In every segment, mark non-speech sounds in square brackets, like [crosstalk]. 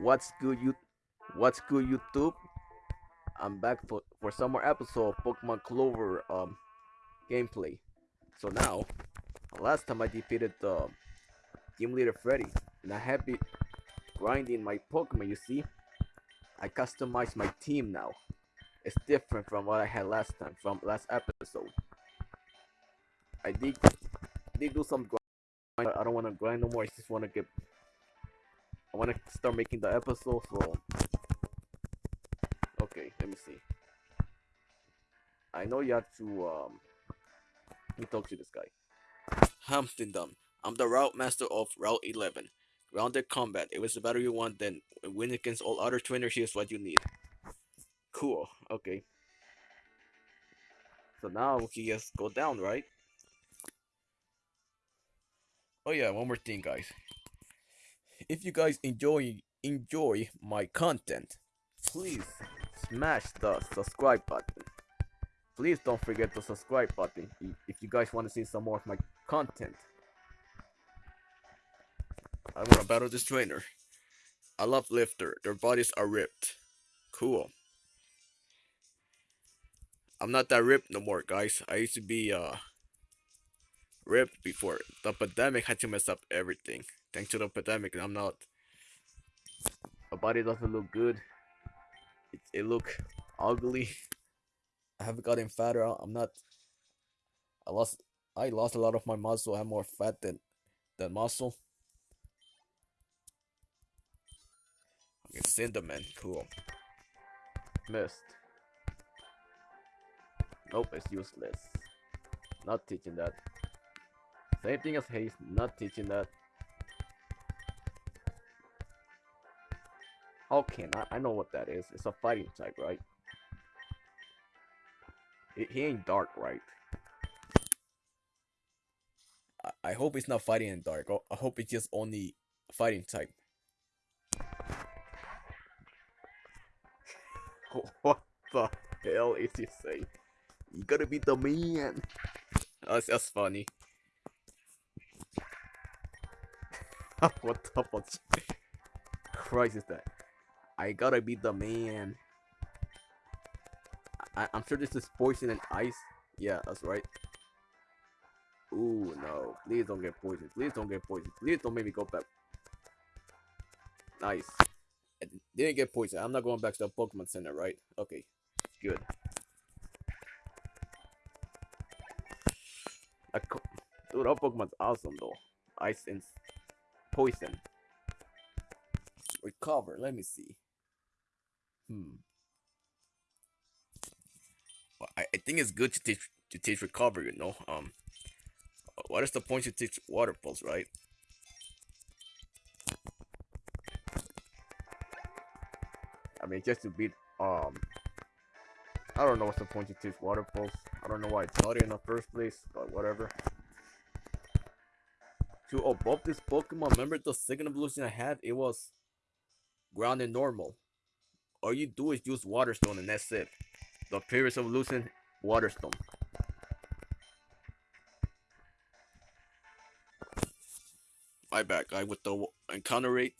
What's good, you? What's good, YouTube? I'm back for for some more episode of Pokemon Clover um gameplay. So now, last time I defeated the team leader Freddy, and I have been grinding my Pokemon. You see, I customized my team now. It's different from what I had last time, from last episode. I did did do some grind. I don't want to grind no more. I just want to get I want to start making the episode, so... Okay, let me see. I know you have to, um... Let me talk to this guy. Humptindom. I'm the Route Master of Route 11. Grounded Combat. It was the battle you want, then win against all other trainers, here's what you need. Cool, okay. So now we can just go down, right? Oh yeah, one more thing, guys if you guys enjoy enjoy my content, please smash the subscribe button. Please don't forget the subscribe button if you guys want to see some more of my content. I want to battle this trainer. I love lifter. Their bodies are ripped. Cool. I'm not that ripped no more, guys. I used to be uh ripped before. The pandemic had to mess up everything thanks to the pandemic, I'm not. My body doesn't look good. It, it look ugly. I haven't gotten fatter. I'm not. I lost. I lost a lot of my muscle. I have more fat than than muscle. Okay, Cinderman, cool. Missed. Nope, it's useless. Not teaching that. Same thing as haste, not teaching that. Okay, I, I know what that is. It's a fighting type, right? It, he ain't dark, right? I, I hope it's not fighting in dark. Oh, I hope it's just only fighting type. [laughs] what the hell is he saying? You gotta be the man. That's, that's funny. [laughs] what the fuck? Christ is that? I gotta be the man. I I'm sure this is poison and ice. Yeah, that's right. Ooh, no. Please don't get poisoned. Please don't get poisoned. Please don't make me go back. Nice. I didn't get poisoned. I'm not going back to the Pokemon Center, right? Okay. Good. Dude, that Pokemon's awesome, though. Ice and poison. Recover. Let me see. Hmm. Well, I, I think it's good to teach to teach recovery. You know, um, what is the point to teach water pulse, right? I mean, just to beat um. I don't know what's the point to teach water pulse. I don't know why I taught it in the first place, but whatever. To above this Pokemon, remember the second evolution I had? It was grounded normal all you do is use water stone and that's it. The previous evolution, water stone. My bad guy with the encounter rate.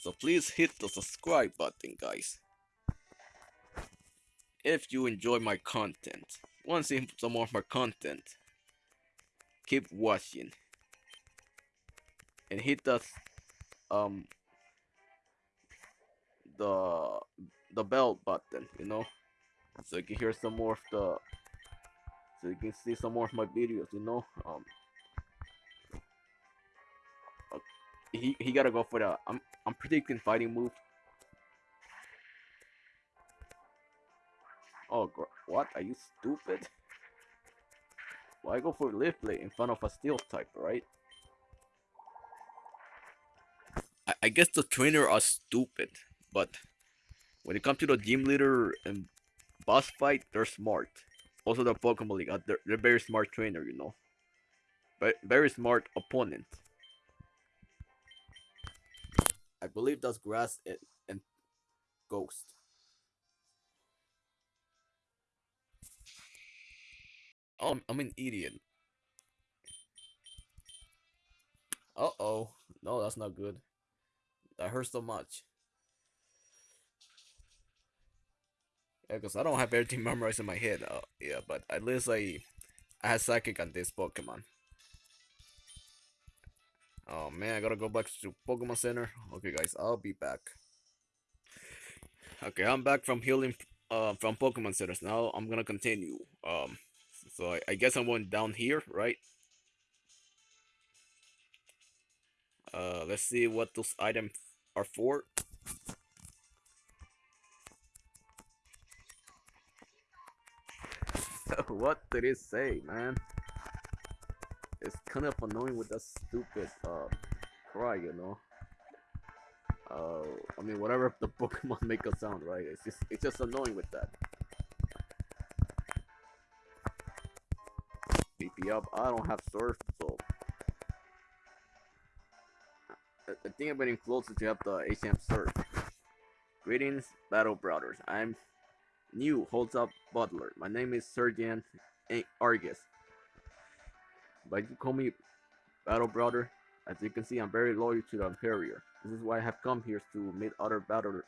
So please hit the subscribe button guys. If you enjoy my content, want to see some more of my content, keep watching. And hit the um the the bell button, you know, so you can hear some more of the, so you can see some more of my videos, you know. Um, uh, he he gotta go for the. I'm I'm predicting fighting move. Oh, what? Are you stupid? Why go for lift plate in front of a steel type, right? I, guess the trainer are stupid, but when it comes to the gym leader and boss fight, they're smart. Also, the Pokemon League, uh, they're, they're very smart trainer, you know. But very smart opponent. I believe that's Grass and, and Ghost. Oh, I'm an idiot. Uh oh. No, that's not good. That hurts so much. Yeah, because I don't have everything [laughs] memorized in my head. Uh, yeah, but at least I, I had psychic on this Pokemon. Oh man, I gotta go back to Pokemon Center. Okay, guys, I'll be back. Okay, I'm back from healing uh, from Pokemon Centers. Now I'm gonna continue. Um, so I, I guess I'm going down here, right? Uh, let's see what those items are for. [laughs] what did it say, man? It's kind of annoying with that stupid uh, cry, you know. Uh, I mean, whatever the [laughs] Pokemon make a sound, right? It's just it's just annoying with that. BP up. I don't have surf, I think I'm getting closer to have the HM surf. Greetings, Battle Brothers. I'm new holds up butler. My name is Sergeant Argus. But you call me Battle Brother. As you can see, I'm very loyal to the Imperial. This is why I have come here to meet other battle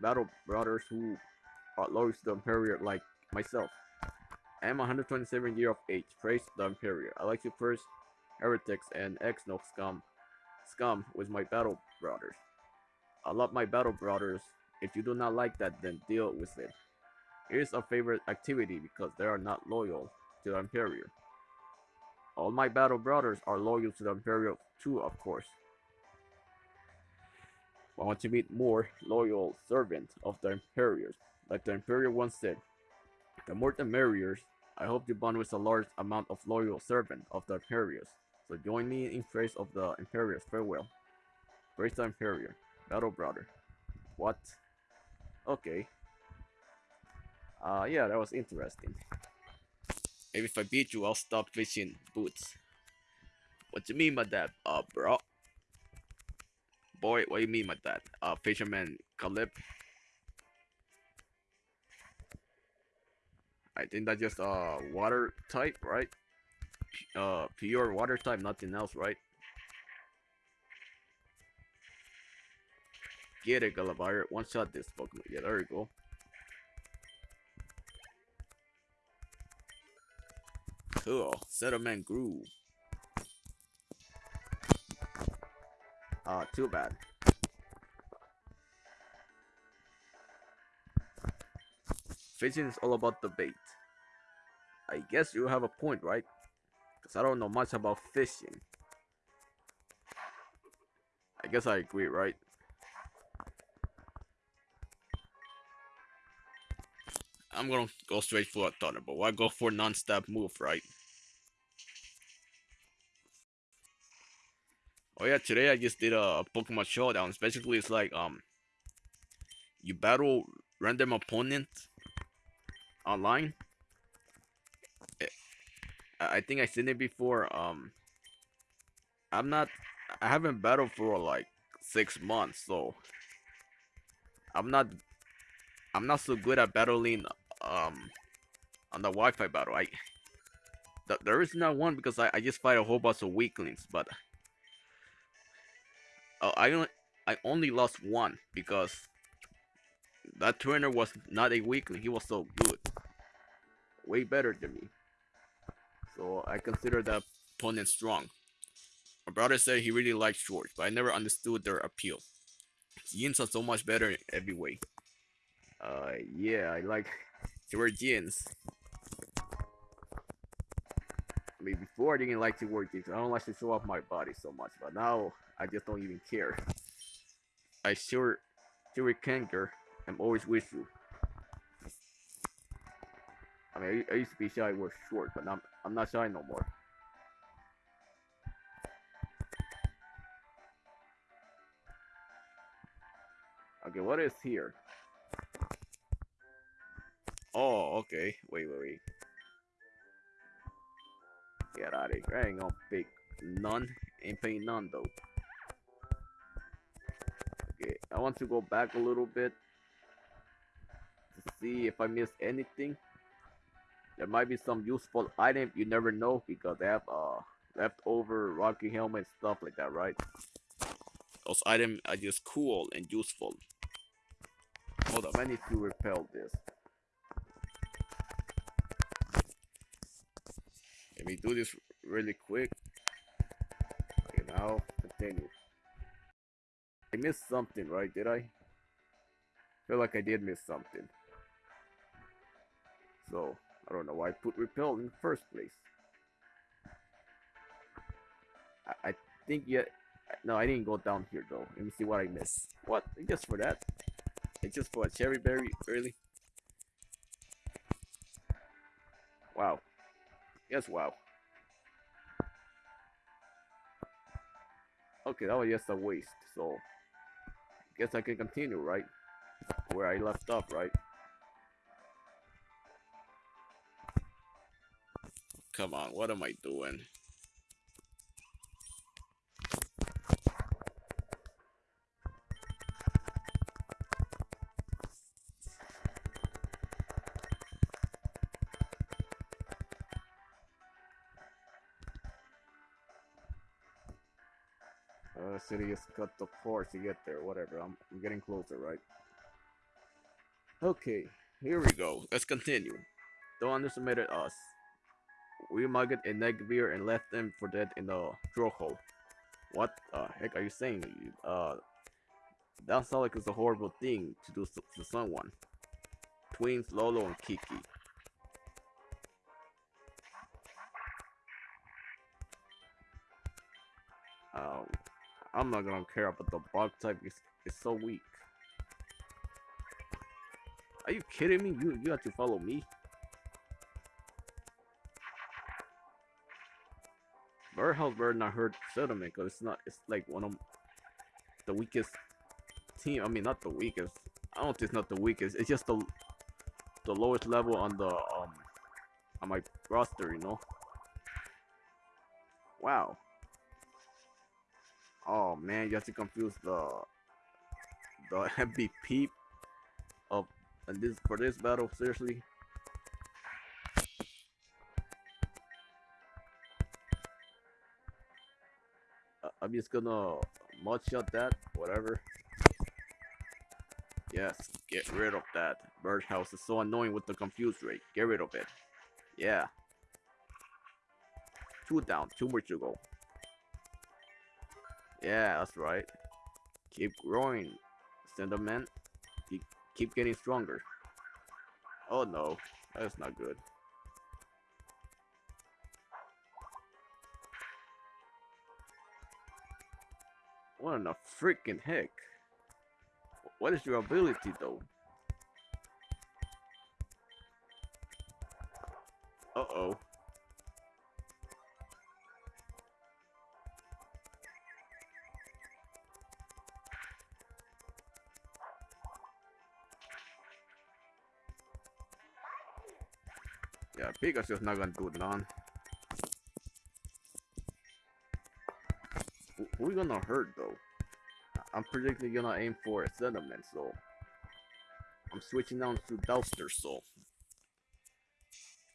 battle brothers who are loyal to the Imperial like myself. I am 127 years of age. Praise the Imperial. I like to first heretics and ex-no scum scum with my battle brothers. I love my battle brothers. If you do not like that, then deal with it. It is a favorite activity because they are not loyal to the Imperial. All my battle brothers are loyal to the Imperial too, of course. I want to meet more loyal servants of the Imperials. Like the Imperial once said, the more the merrier. I hope you bond with a large amount of loyal servants of the Imperials. So join me in praise of the Imperials. Farewell. Praise the Imperial. Battle brother. What? Okay. Uh, yeah, that was interesting. Maybe if I beat you, I'll stop fishing boots. What do you mean by that, uh, bro? Boy, what do you mean by that? Uh, fisherman Caleb? I think that's just uh water type, right? Uh, pure water type, nothing else, right? Get it, Galabar. One shot this Pokemon. Yeah, there you go. Cool. Settlement grew. Ah, uh, too bad. Fishing is all about the bait. I guess you have a point, right? Because I don't know much about fishing. I guess I agree, right? I'm gonna go straight for a Thunderbolt. Why go for a non-stop move, right? Oh yeah, today I just did a Pokemon Showdown. Basically, it's like um, you battle random opponents online. I think I seen it before. Um, I'm not. I haven't battled for like six months, so I'm not. I'm not so good at battling um on the Wi-Fi battle. I th there is not one because I, I just fight a whole bunch of weaklings, but uh, I only I only lost one because that trainer was not a weakling. He was so good, way better than me. So I consider that opponent strong. My brother said he really liked shorts, but I never understood their appeal. Jeans are so much better in every way. Uh, yeah, I like jeans. I mean, before I didn't like jeans. I don't like to show off my body so much, but now I just don't even care. I sure, sure Kanker, I'm always with you. I mean, I, I used to be shy with short, but I'm, I'm not shy no more. Okay, what is here? Oh, okay. Wait, wait, wait. Get out of here. I ain't gonna pick none. Ain't paying none though. Okay, I want to go back a little bit to see if I missed anything. There might be some useful item you never know because they have uh leftover rocky helmet stuff like that, right? Those items are just cool and useful. Hold up, I need to repel this. Let me do this really quick. Okay, now continue. I missed something, right? Did I? feel like I did miss something. So, I don't know why I put repel in the first place. I, I think yet. No, I didn't go down here though. Let me see what I missed. What? Just for that? It's just for a Cheri Berry, really? Wow. Yes, wow. Okay, that was just a waste, so guess I can continue, right? Where I left off, right? Come on, what am I doing? Uh, city is cut the course to get there, whatever. I'm, I'm getting closer, right? Okay, here we go. Let's continue. Don't underestimate us. We mugged a Neggbear and left them for dead in the drill hole. What the heck are you saying? Uh, that sounds like it's a horrible thing to do to someone. Twins Lolo and Kiki. Um, I'm not gonna care about the bug type. It's, it's so weak. Are you kidding me? You you have to follow me. Bird not hurt settlement because it's not it's like one of the weakest team. I mean not the weakest. I don't think it's not the weakest. It's just the the lowest level on the um on my roster, you know. Wow. Oh man, you have to confuse the the [laughs] MVP of this for this battle, seriously. I'm just gonna mod shot that, whatever. Yes, get rid of that. Birdhouse is so annoying with the confuse rate. Get rid of it. Yeah. Two down, two more to go. Yeah, that's right. Keep growing, Sentiment. Keep, keep getting stronger. Oh no, that's not good. What in the freaking heck? What is your ability though? Uh-oh. Yeah, Pikachu's not gonna do. Who we gonna hurt though? I'm predicting gonna aim for a sentiment, so I'm switching down to Dowster, so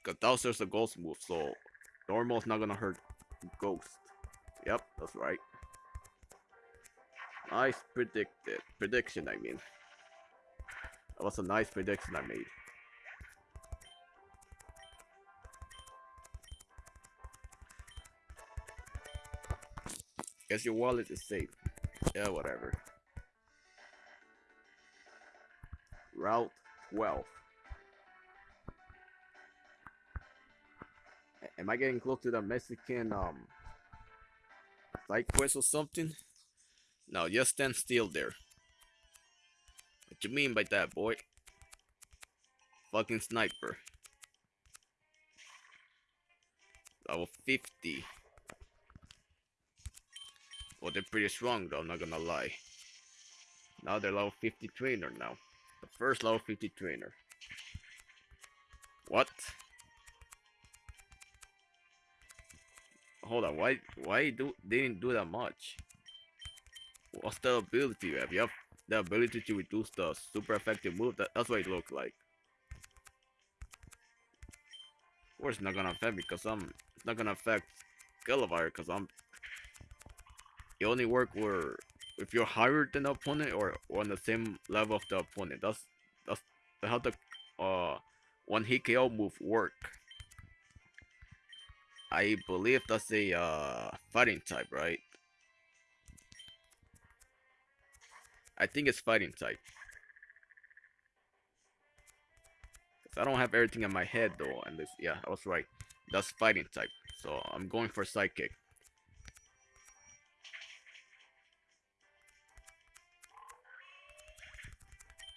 Cause Dowster's a ghost move, so normal's not gonna hurt Ghost. Yep, that's right. Nice predicted prediction, I mean. That was a nice prediction I made. Guess your wallet is safe. Yeah, whatever. Route 12. Am I getting close to the Mexican um side quest or something? No, just stand still there. What you mean by that, boy? Fucking sniper. Level 50. Well, they're pretty strong though, I'm not gonna lie. Now they're level 50 trainer now. The first level 50 trainer. What? Hold on, why why do they didn't do that much? What's the ability you have? You have the ability to reduce the super effective move. That, that's what it looks like. Of course, it's not gonna affect me because I'm. It's not gonna affect Gallivire because I'm. It only work where if you're higher than the opponent or, or on the same level of the opponent. That's that's how the uh one hit KO move work. I believe that's a uh, fighting type, right? I think it's fighting type. I don't have everything in my head though, and this yeah, I was right. That's fighting type. So I'm going for psychic.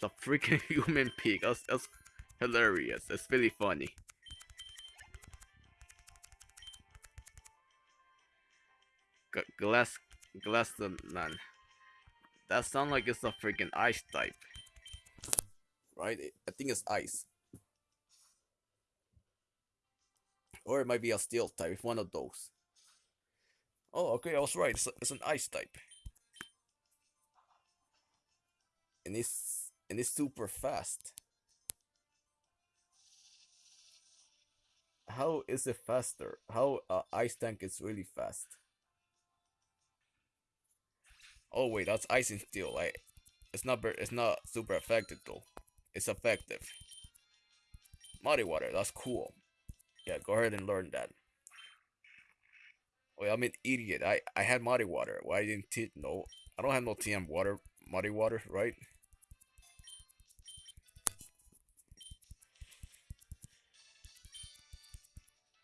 The freaking [laughs] human pig. That's, that's hilarious. It's really funny. Glass, glass the man. That sounds like it's a freaking ice type. Right? I think it's ice. Or it might be a steel type, It's one of those. Oh, okay, I was right. It's, a, it's an ice type. And it's and it's super fast. How is it faster? How uh, ice tank is really fast? Oh wait, that's ice and steel. Like, it's not it's not super effective though. It's effective. Muddy water, that's cool. Yeah, go ahead and learn that. Wait, I'm an idiot. I, I had muddy water. Why didn't T no I don't have no TM water muddy water, right?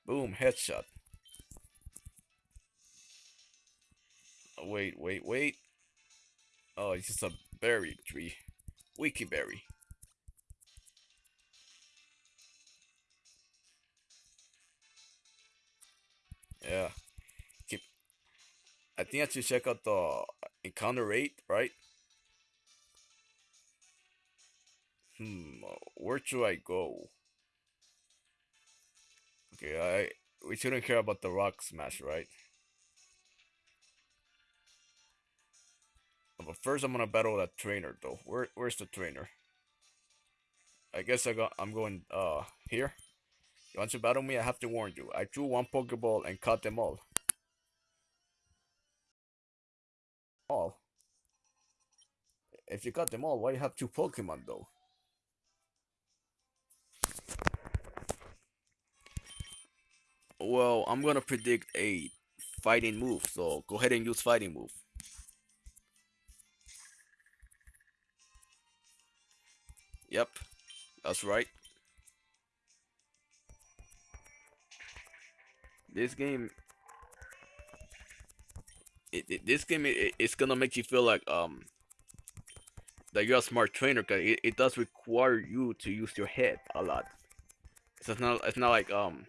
Boom, headshot. Oh, wait, wait, wait. Oh, it's just a berry tree. Wiki berry. Yeah. Keep. I think I should check out the encounter rate, right? Hmm. Where should I go? Okay, I we shouldn't care about the rock smash, right? But first, I'm gonna battle that trainer, though. Where where's the trainer? I guess I got. I'm going uh here. You want to battle me? I have to warn you. I drew one Pokeball and caught them all. All. If you caught them all, why you have two Pokemon though? Well, I'm gonna predict a fighting move, so go ahead and use fighting move. Yep, that's right. This game, it, it this game, it, it's gonna make you feel like um that you're a smart trainer, cause it, it does require you to use your head a lot. it's not it's not like um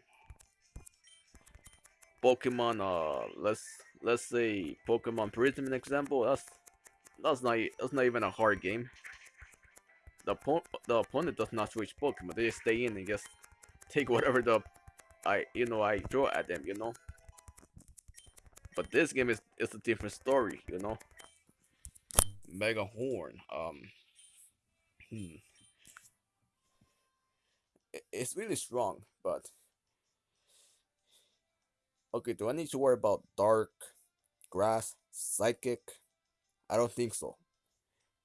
Pokemon, uh, let's let's say Pokemon Prism, an example. That's that's not that's not even a hard game. The the opponent does not switch Pokemon. They just stay in and just take whatever the I you know I draw at them. You know. But this game is is a different story. You know. Mega Horn. Um. Hmm. It's really strong, but Okay, do I need to worry about dark, grass, psychic? I don't think so.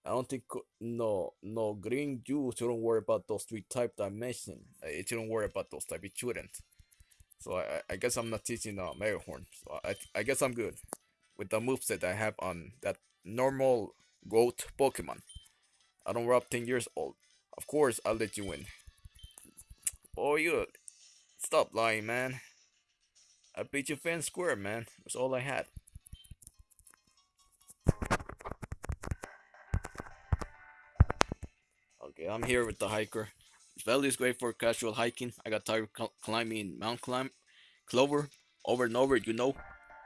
I don't think no no green juice shouldn't worry about those three type dimension. It shouldn't worry about those type. It shouldn't. So I I guess I'm not teaching uh Horn. So I I guess I'm good with the moveset I have on that normal goat Pokemon. I don't rub 10 years old. Of course I'll let you win. Oh you stop lying man. I beat you and square, man. That's all I had. Okay, I'm here with the hiker. This valley is great for casual hiking. I got tired climbing Mount Climb, Clover, over and over, you know.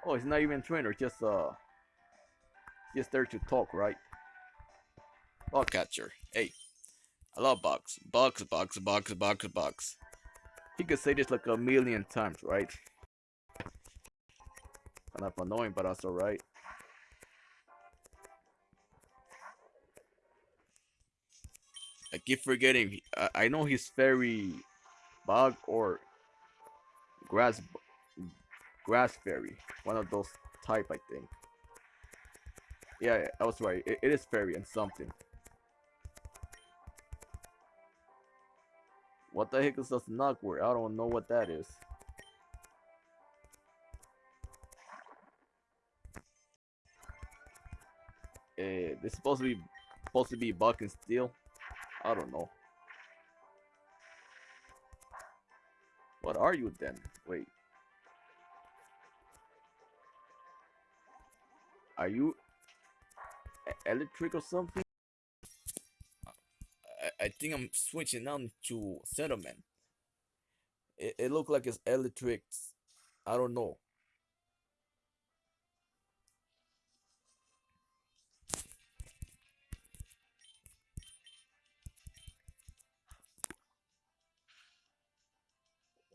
Oh, he's not even a trainer, just uh, just there to talk, right? Bug catcher. Hey, I love bugs. Bugs, bugs, bugs, bugs, bugs. He could say this like a million times, right? Kind of annoying, but that's alright. I keep forgetting. I, I know he's very bug or grass grass fairy. One of those type, I think. Yeah, I was right. It, it is fairy and something. What the heck is this knockword? I don't know what that is. Uh, supposed to be supposed to be buck and steel. I don't know. What are you then? Wait. Are you electric or something? I, I think I'm switching on to settlement. It, it look like it's electric. I don't know.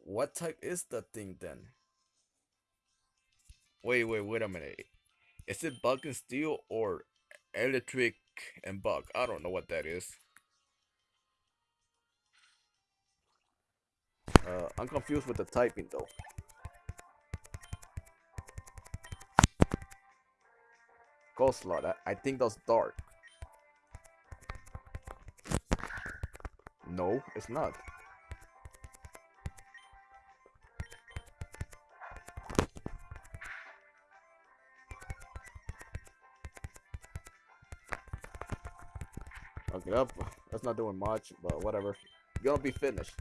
What type is that thing then? Wait, wait, wait a minute. Is it bug and steel or electric and bug? I don't know what that is. Uh, I'm confused with the typing though. Ghost Lot, I, I think that's dark. No, it's not. Up. That's not doing much, but whatever. Gonna be finished.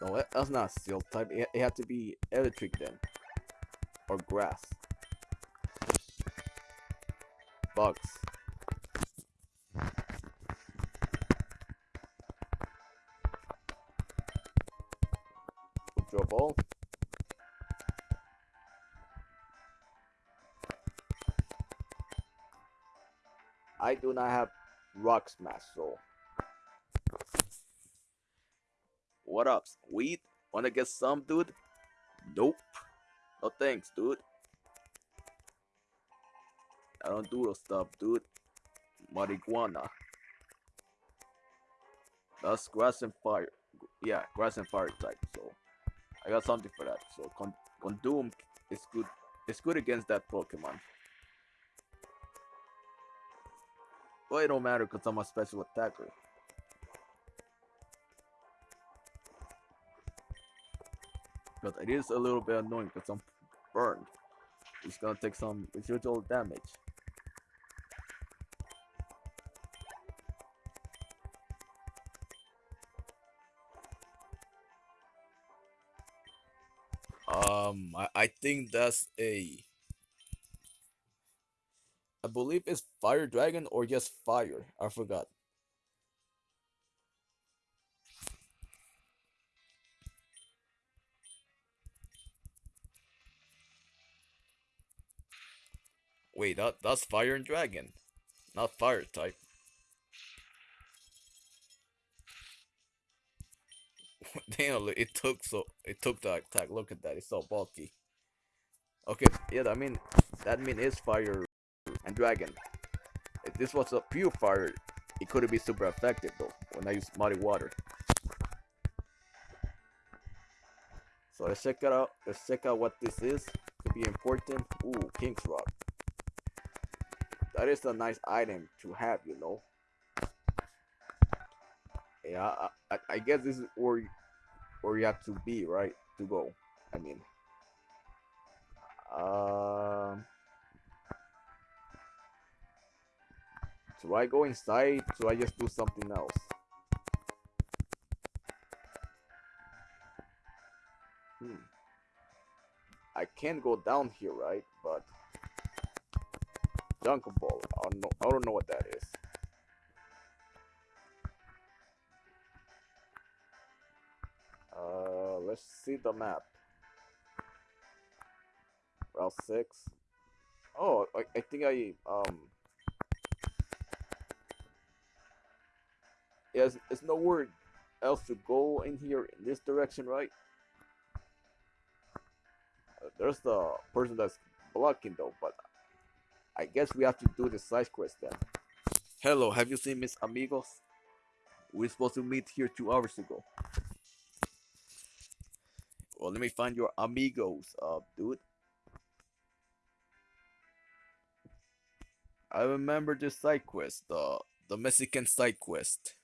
No, that's not steel type. It had to be electric then. Or grass. Do not have rock smash, so what up, weed? Wanna get some, dude? Nope. No thanks, dude. I don't do those stuff, dude. Marijuana. That's grass and fire. Yeah, grass and fire type. So I got something for that. So Con Condoom is good. It's good against that Pokemon. Well, it don't matter because I'm a special attacker. But it is a little bit annoying because I'm burned. It's gonna take some residual damage. Um, I, I think that's a I believe it's Fire Dragon or just Fire. I forgot. Wait, that that's Fire and Dragon, not Fire type. [laughs] Damn, it took so it took the attack. Look at that, it's so bulky. Okay, yeah, I mean that mean is Fire and Dragon. If this was a pure fire, it couldn't be super effective though when I use muddy water. So let's check it out. Let's check out what this is. Could be important. Ooh, King's Rock. That is a nice item to have, you know. Yeah, I, I, I guess this is where you, where you have to be, right, to go. I mean, um. Do I go inside? Do I just do something else? Hmm. I can't go down here, right? But Jungle Ball. I don't know. I don't know what that is. Uh, let's see the map. Route six. Oh, I, I think I um Yes, there's nowhere else to go in here in this direction, right? Uh, there's the person that's blocking though, but I guess we have to do the side quest then. Hello, have you seen Miss Amigos? We are supposed to meet here two hours ago. Well, let me find your amigos, uh, dude. I remember this side quest, the the Mexican side quest.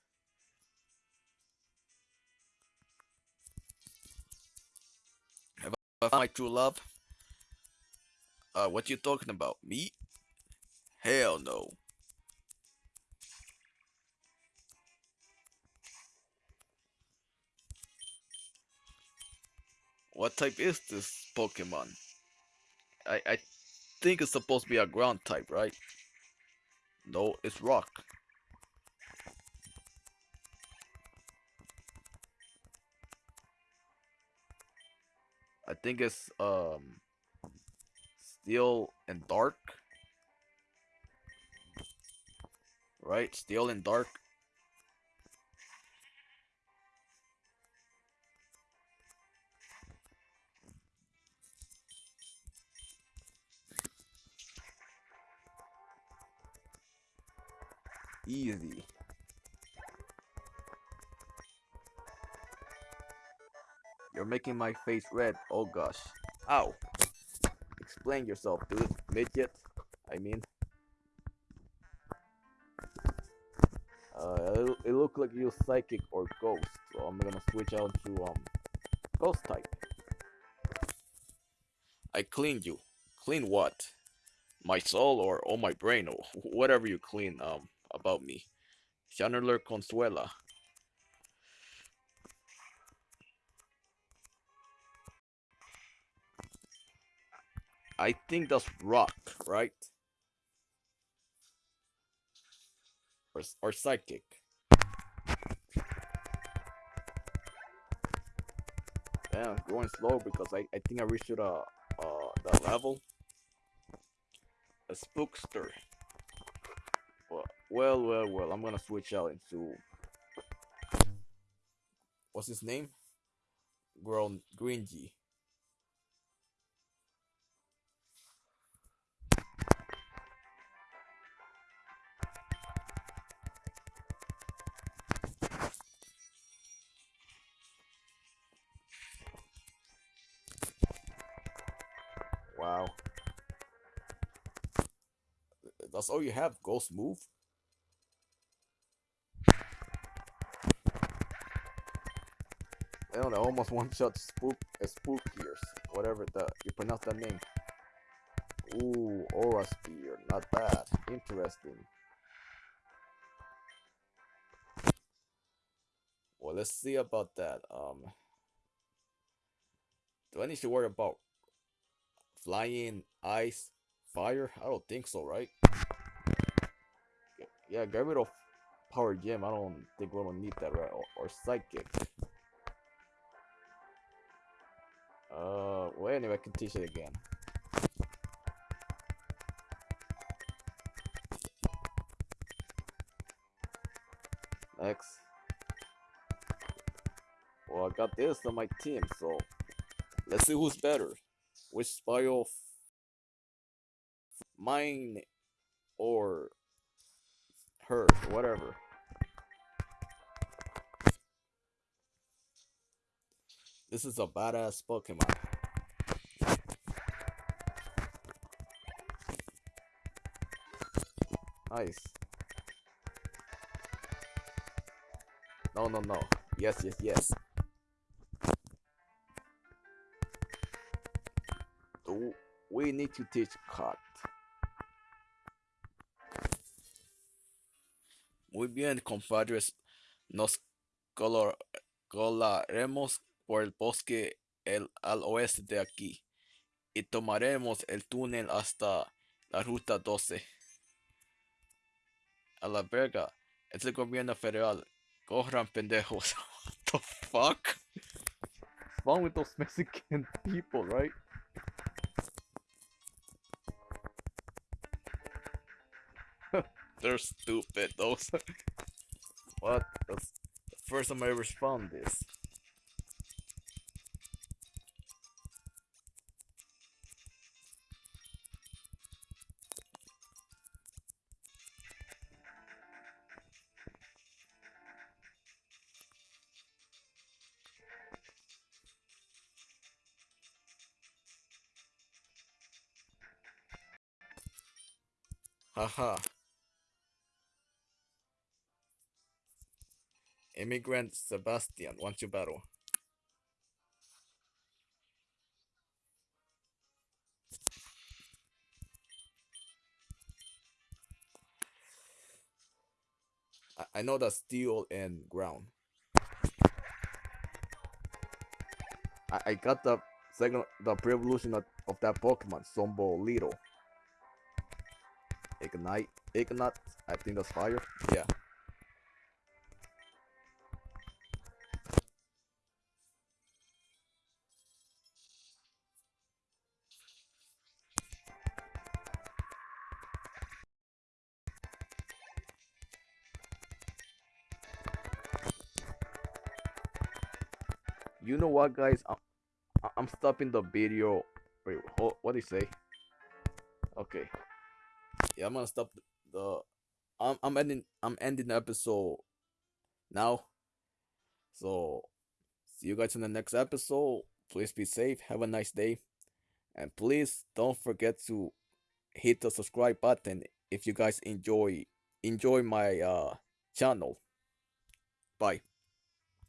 I found my true love? Uh, what you talking about? Me? Hell no. What type is this Pokemon? I, I think it's supposed to be a ground type, right? No, it's rock. I think it's um steel and dark. Right? Steel and dark. Easy. You're making my face red. Oh gosh. Ow. Explain yourself, dude. Midget. I mean. Uh, it, looked like you're psychic or ghost, so I'm gonna switch out to um ghost type. I cleaned you. Clean what? My soul or all my brain or whatever you clean um about me. Channeler Consuela. I think that's rock, right? Or, or psychic. Yeah, going slow because I, I think I reached the uh, the level. A spookster. Well, well, well. I'm gonna switch out into what's his name? Grown Greengy. Wow. That's all you have, Ghost Move? I don't know, almost [laughs] one shot spook a spook ears. Whatever the you pronounce that name. Ooh, aura spear, not bad. Interesting. Well let's see about that. Um do I need to worry about flying, ice, fire? I don't think so, right? Yeah, get rid of power gem. I don't think we don't need that, right? Or, or psychic. Uh, well, anyway, I can teach it again. Next. Well, I got this on my team, so let's see who's better. Spy mine or hers, whatever. This is a badass Pokemon. Nice. No, no, no. Yes, yes, yes. We need to teach cut. Muy bien, compadres. Nos colaremos por el bosque el, al oeste de aquí y tomaremos el túnel hasta la ruta 12. A la verga, es el gobierno federal. Corran pendejos. [laughs] What the fuck? What's wrong with those Mexican people, right? They're stupid, those. what? That's the first time I ever found this. Haha. Immigrant Sebastian wants you battle. I, I know that steel and ground. I, I got the second the pre-evolution of, of that Pokemon, Sombo Little. Ignite Ignite, I think that's fire. Yeah. What, guys? I'm, I'm stopping the video. Wait, what do you say? Okay. Yeah, I'm gonna stop the. I'm I'm ending I'm ending the episode now. So see you guys in the next episode. Please be safe. Have a nice day, and please don't forget to hit the subscribe button if you guys enjoy enjoy my uh channel. Bye.